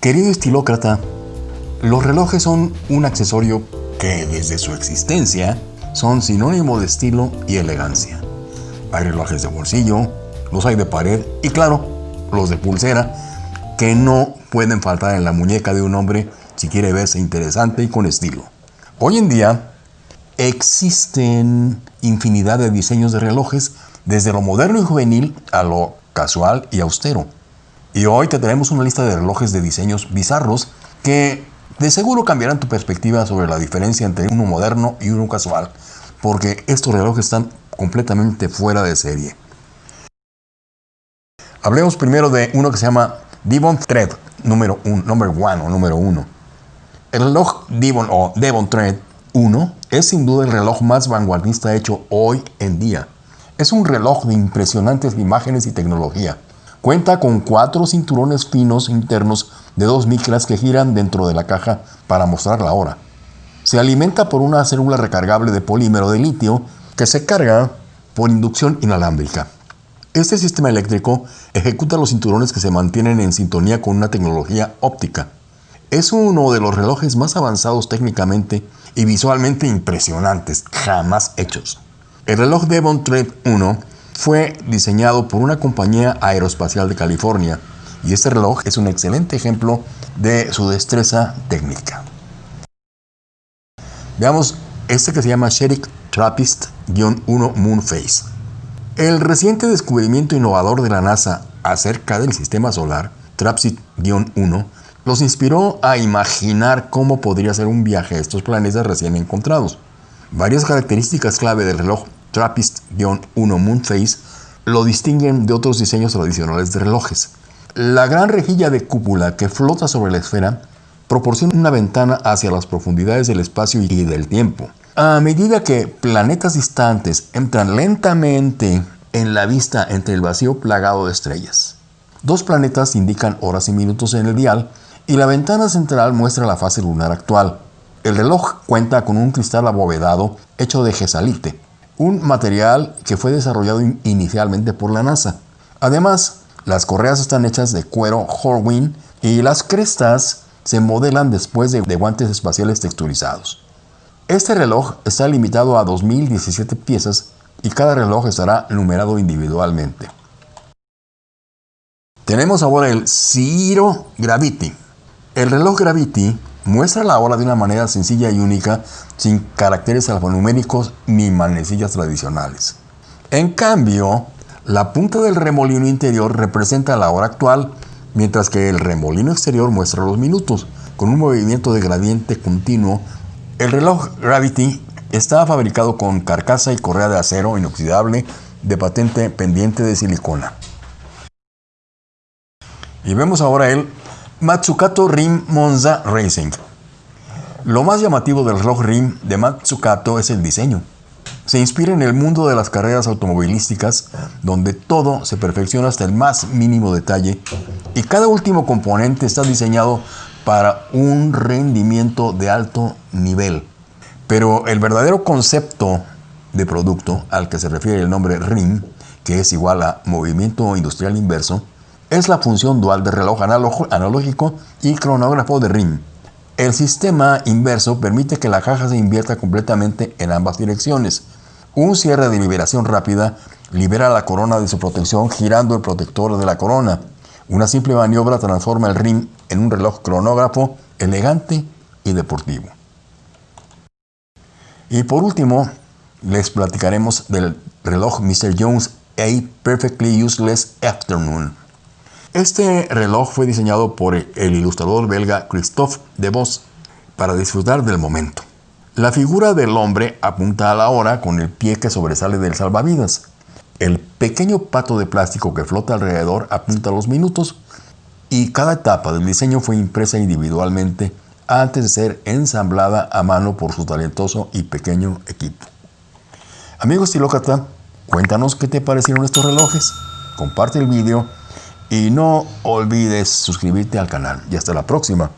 Querido estilócrata, los relojes son un accesorio que desde su existencia son sinónimo de estilo y elegancia. Hay relojes de bolsillo, los hay de pared y claro, los de pulsera, que no pueden faltar en la muñeca de un hombre si quiere verse interesante y con estilo. Hoy en día existen infinidad de diseños de relojes, desde lo moderno y juvenil a lo casual y austero. Y hoy te tenemos una lista de relojes de diseños bizarros que de seguro cambiarán tu perspectiva sobre la diferencia entre uno moderno y uno casual, porque estos relojes están completamente fuera de serie. Hablemos primero de uno que se llama Devon Thread número 1 number número 1. El reloj Devon o Devon Thread 1 es sin duda el reloj más vanguardista hecho hoy en día. Es un reloj de impresionantes imágenes y tecnología Cuenta con cuatro cinturones finos internos de dos micras que giran dentro de la caja para mostrar la hora. Se alimenta por una célula recargable de polímero de litio que se carga por inducción inalámbrica. Este sistema eléctrico ejecuta los cinturones que se mantienen en sintonía con una tecnología óptica. Es uno de los relojes más avanzados técnicamente y visualmente impresionantes jamás hechos. El reloj Devon Trade 1 fue diseñado por una compañía aeroespacial de California y este reloj es un excelente ejemplo de su destreza técnica. Veamos este que se llama Sherik Trappist-1 Moonface. El reciente descubrimiento innovador de la NASA acerca del sistema solar, TRAPPIST-1, los inspiró a imaginar cómo podría ser un viaje a estos planetas recién encontrados. Varias características clave del reloj TRAPPIST-1 Moonface lo distinguen de otros diseños tradicionales de relojes. La gran rejilla de cúpula que flota sobre la esfera proporciona una ventana hacia las profundidades del espacio y del tiempo. A medida que planetas distantes entran lentamente en la vista entre el vacío plagado de estrellas. Dos planetas indican horas y minutos en el dial y la ventana central muestra la fase lunar actual. El reloj cuenta con un cristal abovedado hecho de gesalite, un material que fue desarrollado inicialmente por la NASA. Además, las correas están hechas de cuero Horween y las crestas se modelan después de, guantes espaciales texturizados. Este reloj está limitado a 2017 piezas y cada reloj estará numerado individualmente. Tenemos ahora el Ciro Gravity. El reloj Gravity muestra la hora de una manera sencilla y única, sin caracteres alfanuméricos ni manecillas tradicionales. En cambio, la punta del remolino interior representa la hora actual, mientras que el remolino exterior muestra los minutos, con un movimiento de gradiente continuo. El reloj Gravity está fabricado con carcasa y correa de acero inoxidable de patente pendiente de silicona. Y vemos ahora el Matsukato Rim Monza Racing. Lo más llamativo del reloj Rim de Matsukato es el diseño. Se inspira en el mundo de las carreras automovilísticas, donde todo se perfecciona hasta el más mínimo detalle y cada último componente está diseñado para un rendimiento de alto nivel. Pero el verdadero concepto de producto al que se refiere el nombre RIM, que es igual a movimiento industrial inverso, es la función dual de reloj analógico y cronógrafo de RIM. El sistema inverso permite que la caja se invierta completamente en ambas direcciones. Un cierre de liberación rápida libera la corona de su protección girando el protector de la corona. Una simple maniobra transforma el RIM en un reloj cronógrafo elegante y deportivo. Y por último, les platicaremos del reloj Mr. Jones A Perfectly Useless Afternoon. Este reloj fue diseñado por el ilustrador belga Christophe de Vos para disfrutar del momento. La figura del hombre apunta a la hora con el pie que sobresale del salvavidas. El pequeño pato de plástico que flota alrededor apunta a los minutos y cada etapa del diseño fue impresa individualmente antes de ser ensamblada a mano por su talentoso y pequeño equipo. Amigo estilócrata, cuéntanos qué te parecieron estos relojes. Comparte el vídeo y no olvides suscribirte al canal. Y hasta la próxima.